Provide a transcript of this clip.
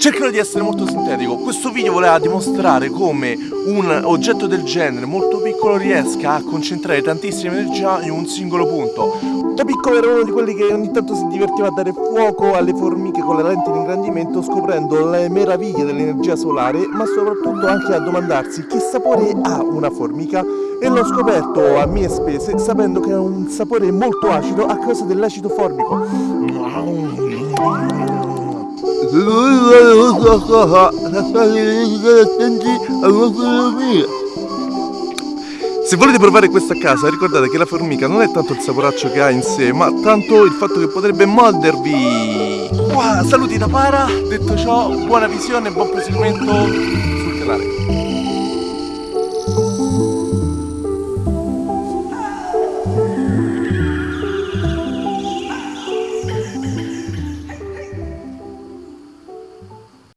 Cercherò di essere molto sintetico, questo video voleva dimostrare come un oggetto del genere molto piccolo riesca a concentrare tantissima energia in un singolo punto. Da piccolo ero uno di quelli che ogni tanto si divertiva a dare fuoco alle formiche con la lente di ingrandimento scoprendo le meraviglie dell'energia solare, ma soprattutto anche a domandarsi che sapore ha una formica e l'ho scoperto a mie spese sapendo che ha un sapore molto acido a causa dell'acido formico. Se volete provare questa a casa ricordate che la formica non è tanto il saporaccio che ha in sé ma tanto il fatto che potrebbe mordervi Wow, saluti da Para, detto ciò buona visione e buon proseguimento sul canale